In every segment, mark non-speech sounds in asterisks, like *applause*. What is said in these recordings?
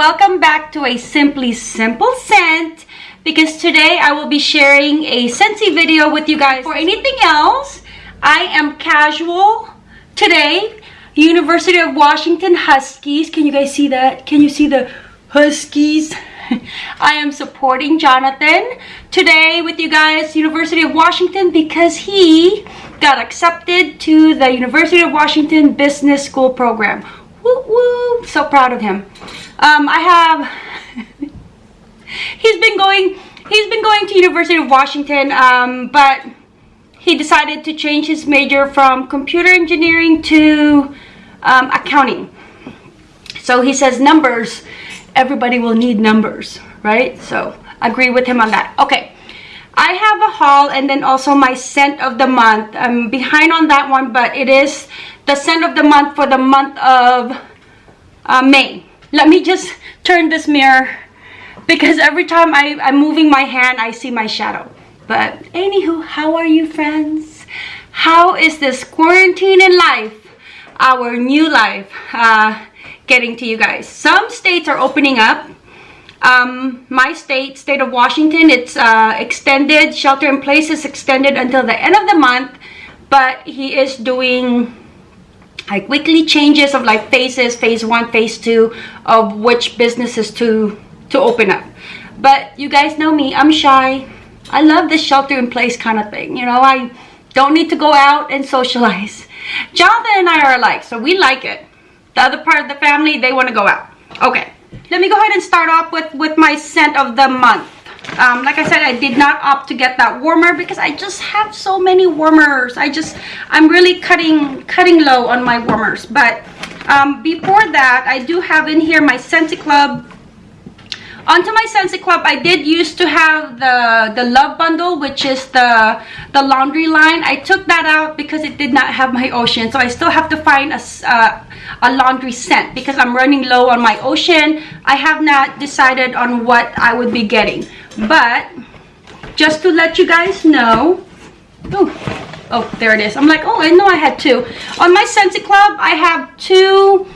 welcome back to a Simply Simple Scent because today I will be sharing a Scentsy video with you guys. For anything else, I am casual today. University of Washington Huskies. Can you guys see that? Can you see the Huskies? *laughs* I am supporting Jonathan today with you guys, University of Washington, because he got accepted to the University of Washington Business School program. Woo woo! So proud of him. Um, I have. he's been going. He's been going to University of Washington, um, but he decided to change his major from computer engineering to um, accounting. So he says numbers. Everybody will need numbers, right? So I agree with him on that. Okay. I have a haul and then also my scent of the month. I'm behind on that one, but it is the scent of the month for the month of uh, May. Let me just turn this mirror because every time I, I'm moving my hand, I see my shadow. But anywho, how are you friends? How is this quarantine in life, our new life, uh, getting to you guys? Some states are opening up. Um, my state, state of Washington, it's uh, extended, shelter in place is extended until the end of the month. But he is doing like weekly changes of like phases phase one phase two of which businesses to to open up. But you guys know me i'm shy. I love this shelter in place kind of thing you know? I don't need to go out and socialize. *laughs* Jonathan and i are alike so we like it. The other part of the family they want to go out. Okay let me go ahead and start off with with my scent of the month um, like I said I did not opt to get that warmer because I just have so many warmers. I just I'm really cutting cutting low on my warmers. But um, before that I do have in here my Scentsy Club onto my Scentsy Club I did used to have the the love bundle which is the the laundry line. I took that out because it did not have my ocean so I still have to find a, uh, a laundry scent because I'm running low on my ocean. I have not decided on what I would be getting. But just to let you guys know oh oh there it is. I'm like oh i know i had two. On my Scentsy club i have two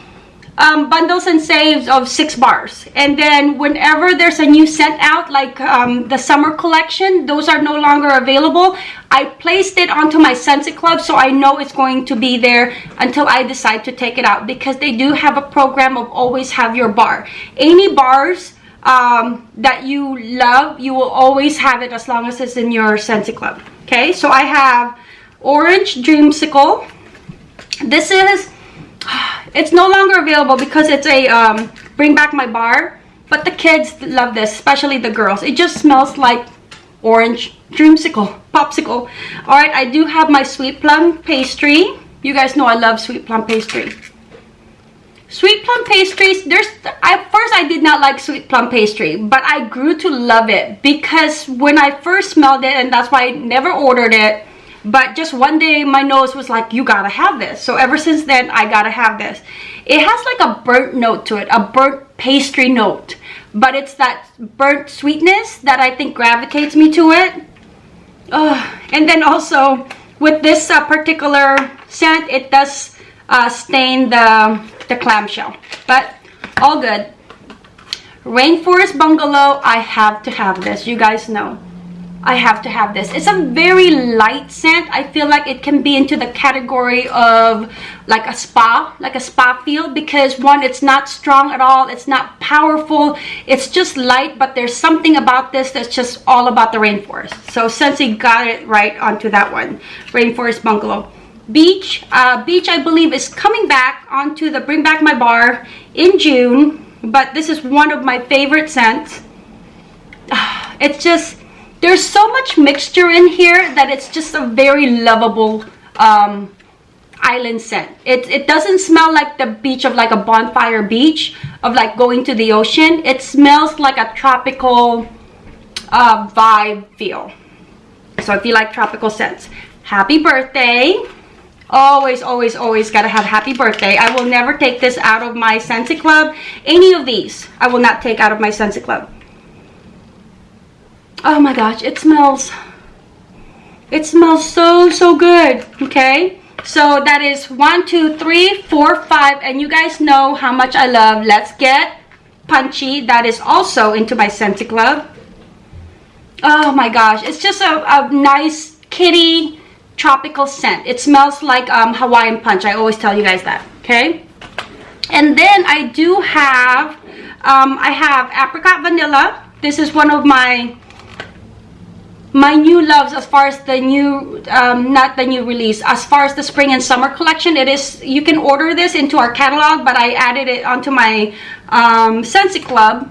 um, bundles and saves of six bars and then whenever there's a new scent out like um, the summer collection those are no longer available I placed it onto my Scentsy Club so I know it's going to be there until I decide to take it out because they do have a program of always have your bar any bars um, that you love, you will always have it as long as it's in your Scentsy Club. Okay, so I have Orange Dreamsicle. This is, *sighs* it's no longer available because it's a um, bring back my bar. But the kids love this, especially the girls. It just smells like orange dreamsicle, popsicle. All right, I do have my sweet plum pastry. You guys know I love sweet plum pastry. Sweet plum pastries, there's, at first I did not like sweet plum pastry, but I grew to love it because when I first smelled it, and that's why I never ordered it, but just one day my nose was like, you gotta have this. So ever since then, I gotta have this. It has like a burnt note to it, a burnt pastry note, but it's that burnt sweetness that I think gravitates me to it. Uh, and then also with this uh, particular scent, it does uh, stain the the clamshell but all good rainforest bungalow i have to have this you guys know i have to have this it's a very light scent i feel like it can be into the category of like a spa like a spa feel because one it's not strong at all it's not powerful it's just light but there's something about this that's just all about the rainforest so Scentsy got it right onto that one rainforest bungalow Beach. Uh, Beach, I believe, is coming back onto the Bring Back My Bar in June. But this is one of my favorite scents. *sighs* It's just, there's so much mixture in here that it's just a very lovable um, island scent. It, it doesn't smell like the beach of like a bonfire beach, of like going to the ocean. It smells like a tropical uh, vibe feel. So if you like tropical scents, happy birthday always always always gotta have happy birthday i will never take this out of my Scentsy club any of these i will not take out of my Scentsy club oh my gosh it smells it smells so so good okay so that is one two three four five and you guys know how much i love let's get Punchy that is also into my Scentsy Club. Oh my gosh, it's just a, a nice kitty tropical scent. It smells like um, Hawaiian Punch. I always tell you guys that, okay? And then I do have, um, I have Apricot Vanilla. This is one of my my new loves as far as the new um, not the new release as far as the spring and summer collection it is you can order this into our catalog but I added it onto my um, Scentsy Club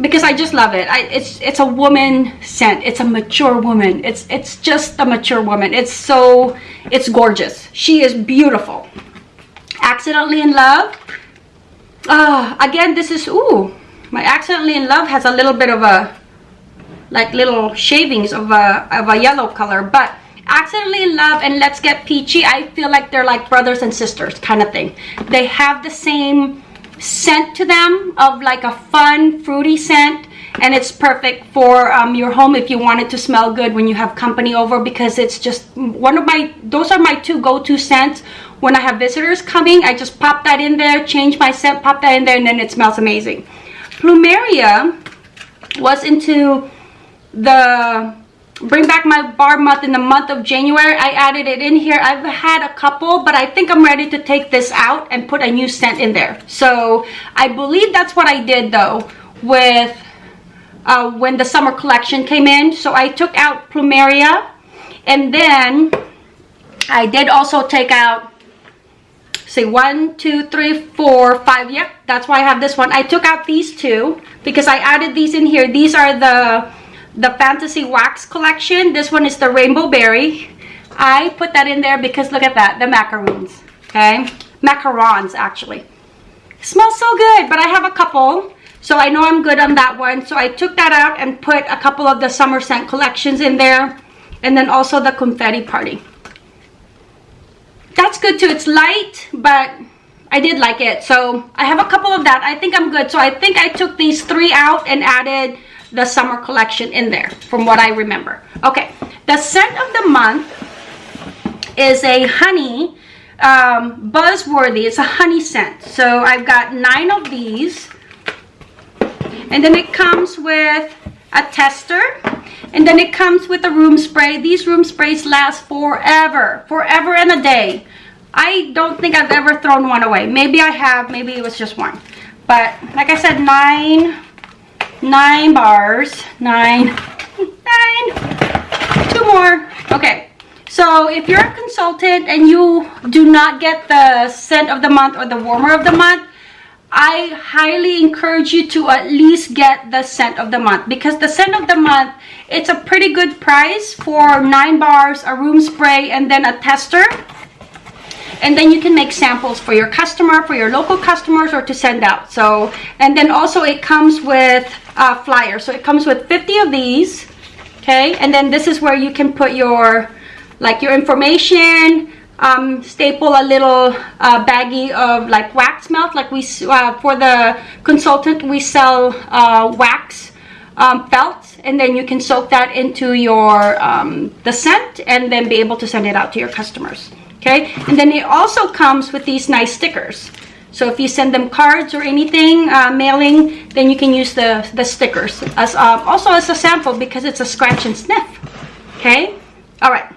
because I just love it. I, it's it's a woman scent. It's a mature woman. It's it's just a mature woman. It's so it's gorgeous. She is beautiful. Accidentally in love. Uh, again, this is ooh. My accidentally in love has a little bit of a like little shavings of a of a yellow color, but accidentally in love and let's get peachy i feel like they're like brothers and sisters kind of thing. They have the same scent to them of like a fun fruity scent and it's perfect for um, your home if you want it to smell good when you have company over because it's just one of my those are my two go-to scents. When I have visitors coming I just pop that in there change my scent pop that in there and then it smells amazing. Plumeria was into the bring back my bar month in the month of January. I added it in here. I've had a couple, but I think I'm ready to take this out and put a new scent in there. So I believe that's what I did though with uh, when the summer collection came in. So I took out Plumeria and then I did also take out say one two three four five yep that's why i have this one i took out these two because i added these in here these are the the Fantasy Wax collection. This one is the Rainbow Berry. I put that in there because look at that, the macaroons, okay? Macarons, actually. smells so good, but I have a couple. So I know I'm good on that one. So I took that out and put a couple of the summer scent collections in there. And then also the confetti party. That's good too. It's light, but I did like it. So I have a couple of that. I think I'm good. So I think I took these three out and added the summer collection in there from what I remember. Okay, the scent of the month is a honey um, buzzworthy. It's a honey scent. So I've got nine of these. And then it comes with a tester. And then it comes with a room spray. These room sprays last forever. Forever and a day. I don't think I've ever thrown one away. Maybe I have. Maybe it was just one. But like I said, nine nine bars. Nine. Nine. Two more. Okay. So if you're a consultant and you do not get the scent of the month or the warmer of the month I highly encourage you to at least get the scent of the month because the scent of the month it's a pretty good price for nine bars a room spray and then a tester and then you can make samples for your customer for your local customers or to send out. So and then also it comes with a flyer so it comes with 50 of these okay? And then this is where you can put your like your information um, staple a little uh, baggie of like wax melt. Like we uh, for the consultant we sell uh, wax um, felt and then you can soak that into your um, the scent and then be able to send it out to your customers okay? And then it also comes with these nice stickers. So if you send them cards or anything uh, mailing then you can use the the stickers as um, also as a sample because it's a scratch and sniff okay? All right.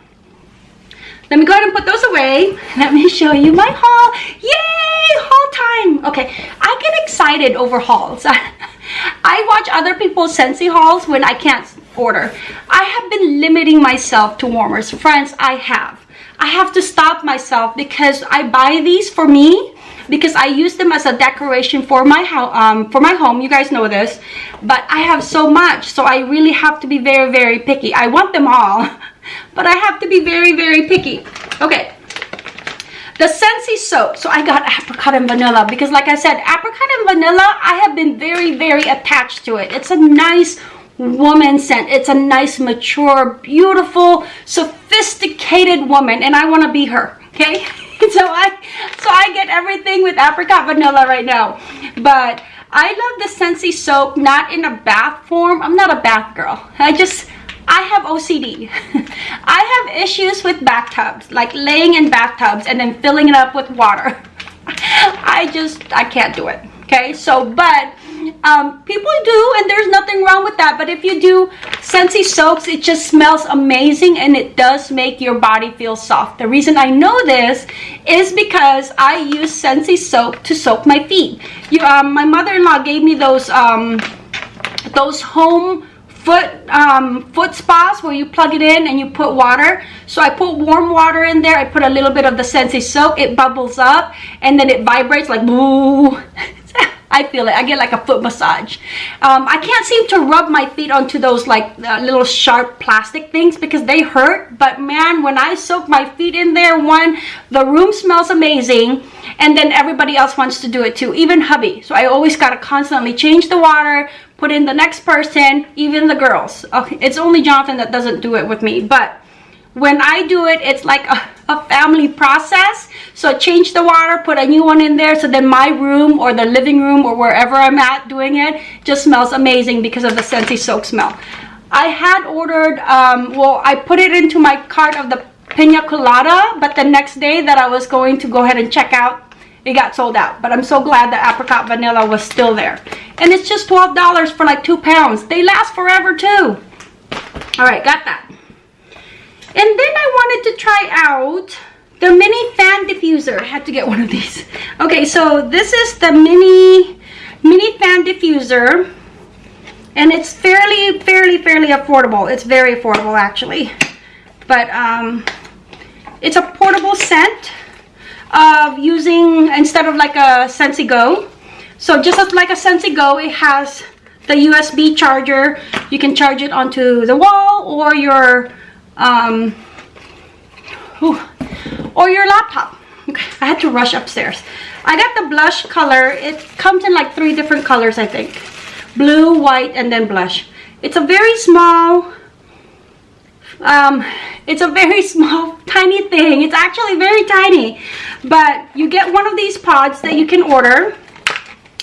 Let me go ahead and put those away. *laughs* Let me show you my haul. Yay! Haul time. Okay i get excited over hauls. *laughs* I watch other people's Scentsy hauls when i can't order. I have been limiting myself to warmers. Friends i have I have to stop myself because I buy these for me because I use them as a decoration for my um, for my home. You guys know this, but I have so much, so I really have to be very, very picky. I want them all, *laughs* but I have to be very, very picky. Okay, the Scentsy Soak. So I got apricot and vanilla because like I said, apricot and vanilla, I have been very, very attached to it. It's a nice woman scent. It's a nice, mature, beautiful, sophisticated woman, and I want to be her, okay? *laughs* so I so I get everything with apricot vanilla right now. But I love the Scentsy Soak, not in a bath form. I'm not a bath girl. I just, I have OCD. *laughs* I have issues with bathtubs, like laying in bathtubs and then filling it up with water. *laughs* I just, I can't do it Okay, so, but um, people do, and there's nothing wrong with that. But if you do Scentsy soaks, it just smells amazing and it does make your body feel soft. The reason I know this is because I use Scentsy Soak to soak my feet. You, um, my mother-in-law gave me those, um, those home foot um, foot spas where you plug it in and you put water. So I put warm water in there. I put a little bit of the Scentsy Soak. It bubbles up and then it vibrates like *laughs* boo. I feel it. I get like a foot massage. Um, I can't seem to rub my feet onto those like uh, little sharp plastic things because they hurt. But man, when I soak my feet in there, one, the room smells amazing. And then everybody else wants to do it too, even hubby. So I always got to constantly change the water, put in the next person, even the girls. Okay, it's only Jonathan that doesn't do it with me. But when I do it, it's like a, a, family process. So change the water, put a new one in there. So then my room or the living room or wherever I'm at doing it just smells amazing because of the Scentsy Soak smell. I had ordered, um, well, I put it into my cart of the Pina Colada, but the next day that I was going to go ahead and check out, it got sold out. But I'm so glad the apricot vanilla was still there. And it's just $12 for like two pounds. They last forever too. All right, got that. And then I wanted to try out the mini fan diffuser. I had to get one of these. Okay, so this is the mini mini fan diffuser. And it's fairly, fairly, fairly affordable. It's very affordable actually. But um, it's a portable scent of using, instead of like a Scentsy Go. So just like a Scentsy Go, it has the USB charger. You can charge it onto the wall or your um, or your laptop. Okay, I had to rush upstairs. I got the blush color. It comes in like three different colors, I think. Blue, white, and then blush. It's a very small, um, it's a very *laughs* small, tiny thing. It's actually very tiny. But you get one of these pods that you can order.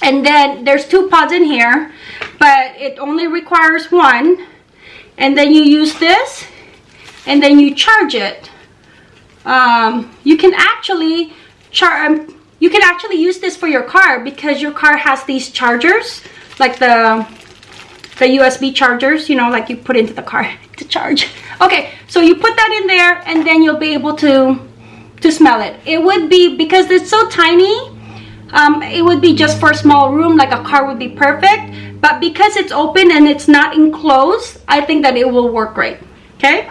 And then there's two pods in here. But it only requires one. And then you use this and then you charge it. Um, you can actually charge um, you can actually use this for your car because your car has these chargers like the the USB chargers you know like you put into the car *laughs* to charge. Okay so you put that in there and then you'll be able to to smell it. It would be because it's so tiny um, it would be just for a small room like a car would be perfect. But because it's open and it's not enclosed I think that it will work great. Okay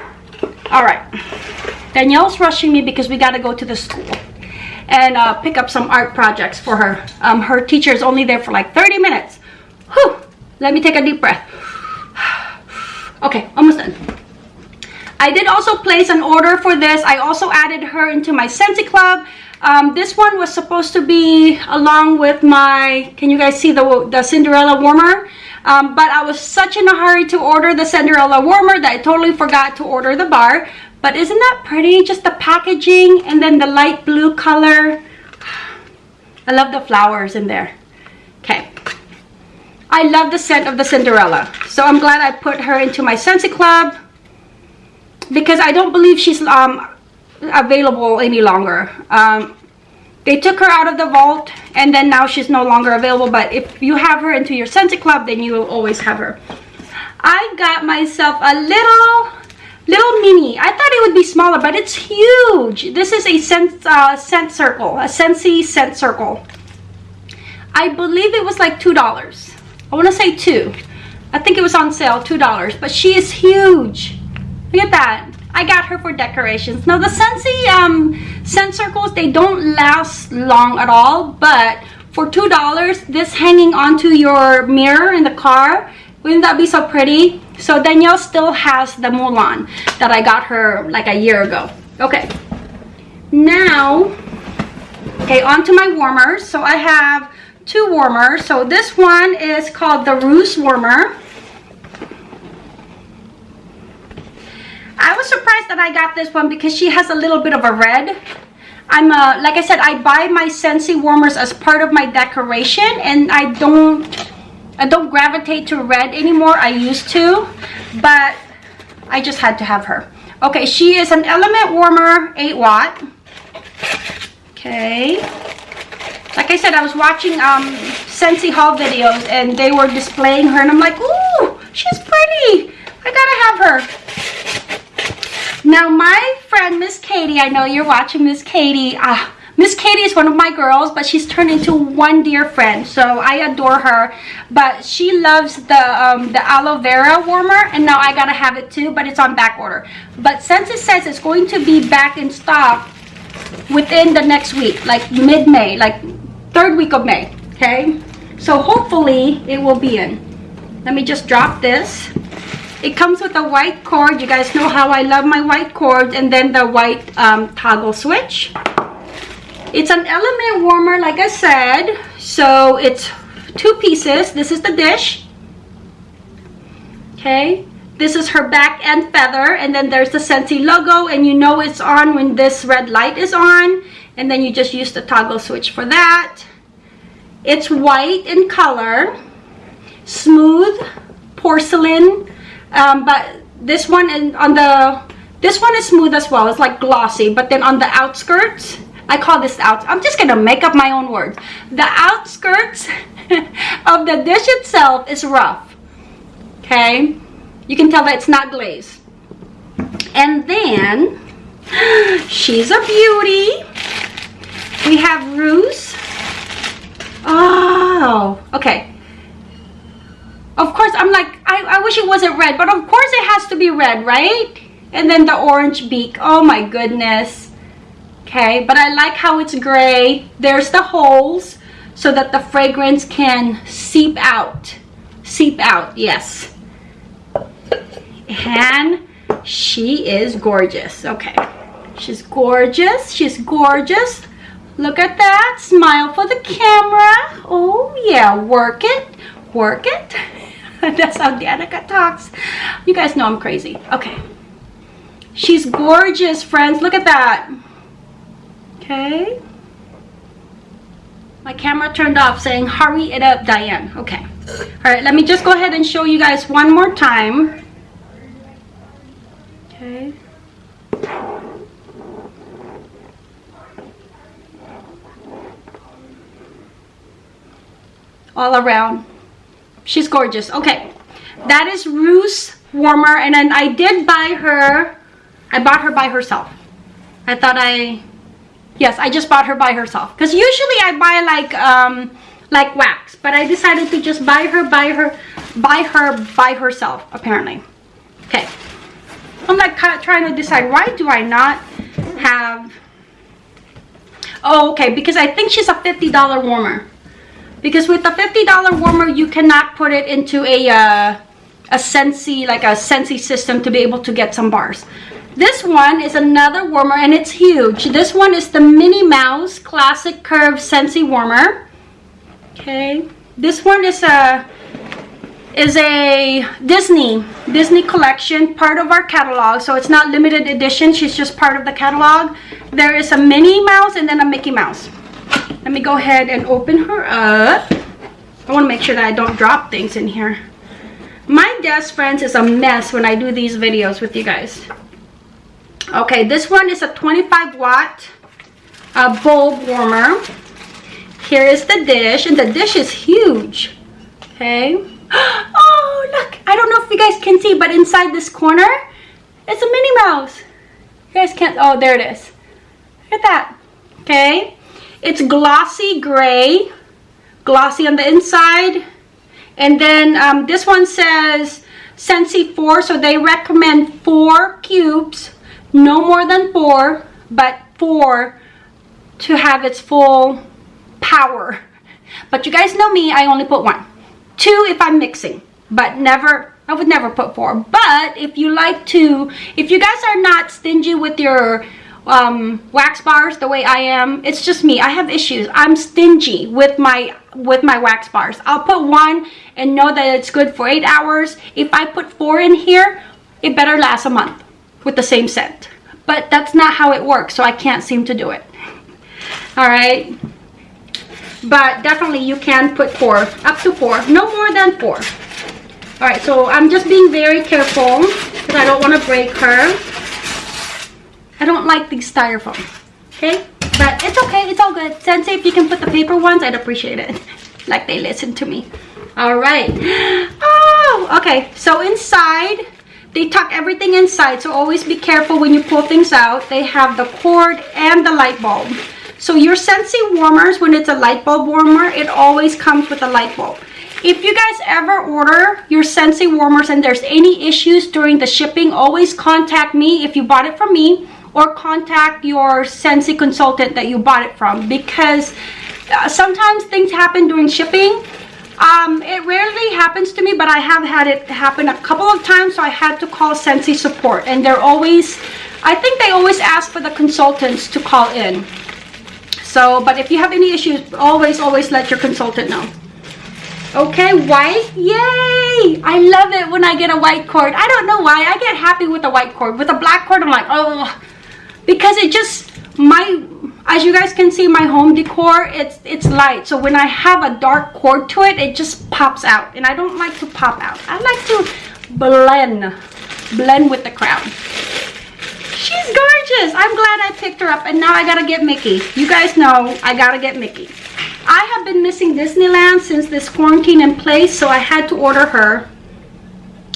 all right danielle's rushing me because we got to go to the school and uh, pick up some art projects for her um, her teacher is only there for like 30 minutes Whew. let me take a deep breath okay almost done I did also place an order for this. I also added her into my Scentsy Club. Um, this one was supposed to be along with my, can you guys see the, the Cinderella warmer? Um, but I was such in a hurry to order the Cinderella warmer that I totally forgot to order the bar. But isn't that pretty? Just the packaging and then the light blue color. *sighs* I love the flowers in there. Okay. I love the scent of the Cinderella. So I'm glad I put her into my Scentsy Club. Because I don't believe she's um, available any longer. Um, they took her out of the vault and then now she's no longer available but if you have her into your Scentsy Club then you will always have her. I got myself a little little mini. I thought it would be smaller but it's huge. This is a scent, uh, scent circle a Scentsy scent circle. I believe it was like two dollars. I want to say two. I think it was on sale two dollars but she is huge. Look at that. I got her for decorations. Now the Scentsy um, scent circles, they don't last long at all, but for $2, this hanging onto your mirror in the car, wouldn't that be so pretty? So Danielle still has the Mulan that I got her like a year ago. Okay, now, okay, onto my warmers. So I have two warmers. So this one is called the Ruse Warmer. I was surprised that I got this one because she has a little bit of a red. I'm uh, like I said, I buy my Scentsy warmers as part of my decoration and I don't I don't gravitate to red anymore. I used to, but I just had to have her. Okay, she is an element warmer, 8 watt. Okay. Like I said, I was watching um, Scentsy haul videos and they were displaying her and I'm like, ooh, she's pretty. I gotta have her. Now my friend Miss Katie, I know you're watching Miss Katie. Ah, Miss Katie is one of my girls, but she's turned into one dear friend. So I adore her. But she loves the um, the aloe vera warmer, and now I gotta have it too, but it's on back order. But since it says it's going to be back in stock within the next week, like mid-May, like third week of May, okay? So hopefully it will be in. Let me just drop this. It comes with a white cord. You guys know how I love my white cord. And then the white um, toggle switch. It's an element warmer, like I said. So it's two pieces. This is the dish. Okay. This is her back and feather. And then there's the Scentsy logo. And you know it's on when this red light is on. And then you just use the toggle switch for that. It's white in color. Smooth porcelain. Um, but this one on the this one is smooth as well. It's like glossy. But then on the outskirts, I call this out. I'm just gonna make up my own words. The outskirts *laughs* of the dish itself is rough. Okay, you can tell that it's not glazed. And then *gasps* she's a beauty. We have Ruse. Oh, okay. Of course, I'm like, I, I wish it wasn't red, but of course it has to be red, right? And then the orange beak. Oh my goodness. Okay but I like how it's gray. There's the holes so that the fragrance can seep out. Seep out yes. And she is gorgeous. Okay. She's gorgeous. She's gorgeous. Look at that. Smile for the camera. Oh yeah. Work it. Work it *laughs* *laughs* that's how Danica talks you guys know I'm crazy okay she's gorgeous friends look at that Okay. My camera turned off saying, hurry it up, Diane. Okay. All right, let me just go ahead and show you guys one more time. Okay. All around. She's gorgeous. Okay. That is Ruse Warmer. And then I did buy her. I bought her by herself. I thought I Yes, I just bought her by herself. Because usually I buy like um like wax. But I decided to just buy her by her buy her by herself, apparently. Okay. I'm like trying to decide why do I not have Oh, okay, because I think she's a $50 warmer. Because with the $50 warmer, you cannot put it into a uh, a Scentsy, like a Scentsy system to be able to get some bars. This one is another warmer and it's huge. This one is the Minnie Mouse Classic Curve Scentsy Warmer. Okay. This one is a is a Disney Disney collection, part of our catalog. So it's not limited edition. She's just part of the catalog. There is a Minnie Mouse and then a Mickey Mouse. Let me go ahead and open her up. I want to make sure that I don't drop things in here. My desk, friends, is a mess when I do these videos with you guys. Okay this one is a 25 watt uh, bulb warmer. Here is the dish and the dish is huge. Okay. *gasps* Oh look i don't know if you guys can see but inside this corner it's a minnie mouse. You guys can't oh there it is. Look at that. Okay it's glossy gray glossy on the inside. And then um, this one says Scentsy 4 so they recommend four cubes no more than four but four to have its full power. But you guys know me I only put one. Two if I'm mixing but never I would never put four. But if you like to if you guys are not stingy with your um, wax bars the way I am it's just me I have issues I'm stingy with my with my wax bars I'll put one and know that it's good for eight hours if I put four in here it better last a month with the same scent. But that's not how it works, so I can't seem to do it. All right. But definitely you can put four, up to four, no more than four. All right, so I'm just being very careful because I don't want to break her. I don't like these styrofoam, okay? But it's okay, it's all good. Scentsy, if you can put the paper ones, I'd appreciate it. *laughs* like they listen to me. All right. *gasps* Oh okay. So inside they tuck everything inside. So always be careful when you pull things out. They have the cord and the light bulb. So your Scentsy warmers when it's a light bulb warmer it always comes with a light bulb. If you guys ever order your Scentsy warmers and there's any issues during the shipping always contact me. If you bought it from me or contact your Scentsy consultant that you bought it from because uh, sometimes things happen during shipping um, it rarely happens to me, but I have had it happen a couple of times, so I had to call Scentsy support. And they're always, I think they always ask for the consultants to call in. So, but if you have any issues, always, always let your consultant know. Okay, white. Yay! I love it when I get a white cord. I don't know why. I get happy with a white cord. With a black cord, I'm like, oh, because it just, my as you guys can see my home decor it's it's light. So when i have a dark cord to it it just pops out. And i don't like to pop out. I like to blend blend with the crowd. She's gorgeous. I'm glad i picked her up. And now i gotta get mickey. You guys know i gotta get mickey. I have been missing disneyland since this quarantine in place so i had to order her.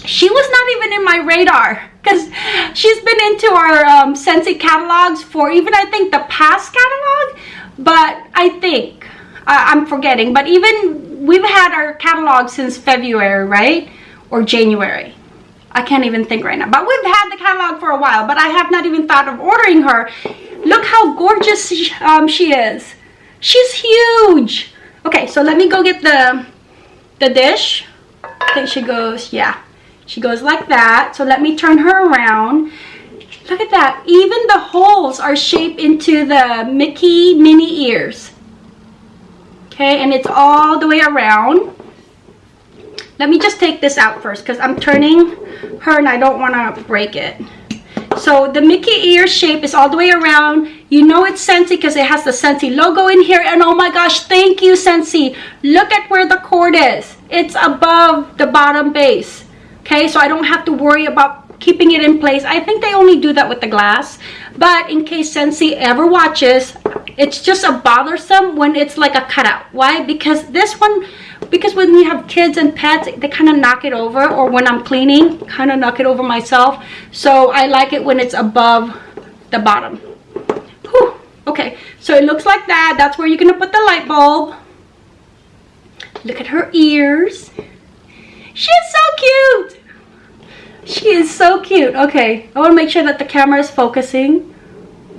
She was not even in my radar because she's been into our um, catalogs for even I think the past catalog but I think I'm forgetting but even we've had our catalog since February right? Or January. I can't even think right now but we've had the catalog for a while but I have not even thought of ordering her. Look how gorgeous she, um, she is. She's huge. Okay so let me go get the the dish. I think she goes yeah she goes like that. So let me turn her around. Look at that. Even the holes are shaped into the Mickey mini ears. Okay, and it's all the way around. Let me just take this out first because I'm turning her and I don't want to break it. So the Mickey ear shape is all the way around. You know it's Scentsy because it has the Scentsy logo in here. And oh my gosh, thank you Scentsy. Look at where the cord is. It's above the bottom base okay so i don't have to worry about keeping it in place. I think they only do that with the glass. But in case Scentsy ever watches it's just a bothersome when it's like a cutout. Why? Because this one because when you have kids and pets they kind of knock it over or when i'm cleaning kind of knock it over myself. So i like it when it's above the bottom. Whew. okay. So it looks like that. That's where you're gonna put the light bulb. Look at her ears she's so cute she is so cute. Okay, I want to make sure that the camera is focusing.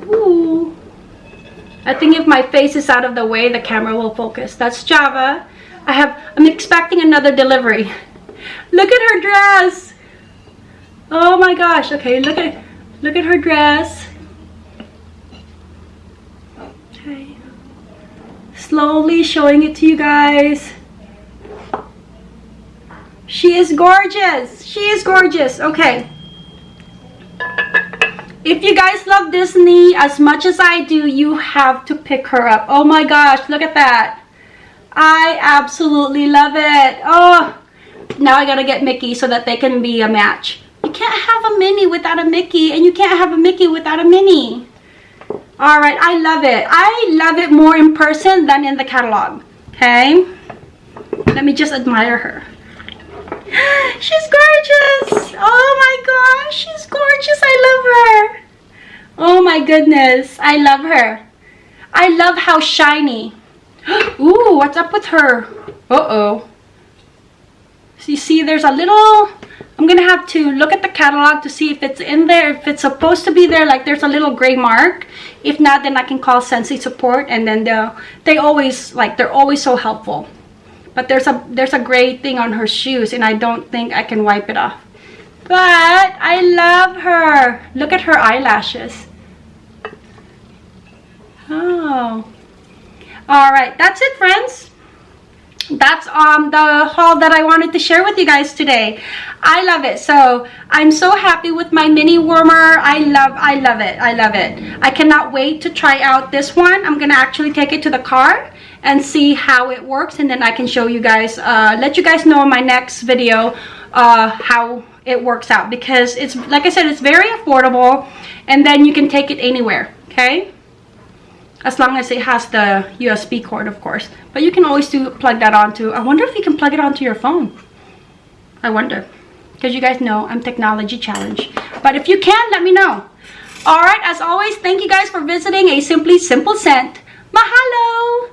Ooh. I think if my face is out of the way, the camera will focus. That's Java. I have, I'm expecting another delivery. Look at her dress. Oh my gosh. Okay, look at, look at her dress. Okay. Slowly showing it to you guys. She is gorgeous. She is gorgeous. Okay. If you guys love Disney as much as I do, you have to pick her up. Oh my gosh, look at that. I absolutely love it. Oh, now I gotta get Mickey so that they can be a match. You can't have a Minnie without a Mickey, and you can't have a Mickey without a Minnie. All right, I love it. I love it more in person than in the catalog, okay? Let me just admire her. *gasps* She's gorgeous. Oh my gosh, she's gorgeous. I love her. Oh my goodness, I love her. I love how shiny. *gasps* Ooh, what's up with her? Uh-oh. So you see, there's a little... I'm going to have to look at the catalog to see if it's in there. If it's supposed to be there, like there's a little gray mark. If not, then I can call Scentsy support. And then they they always, like, they're always so helpful but there's a there's a gray thing on her shoes and I don't think I can wipe it off. But I love her. Look at her eyelashes. Oh. All right that's it friends. That's um the haul that I wanted to share with you guys today. I love it. So I'm so happy with my mini warmer. I love I love it. I love it. I cannot wait to try out this one. I'm gonna actually take it to the car and see how it works and then I can show you guys uh, let you guys know in my next video uh, how it works out because it's like I said it's very affordable and then you can take it anywhere okay as long as it has the USB cord, of course. But you can always do plug that onto. I wonder if you can plug it onto your phone. I wonder, because you guys know I'm technology challenged. But if you can, let me know. All right, as always, thank you guys for visiting a Simply Simple Scent. Mahalo!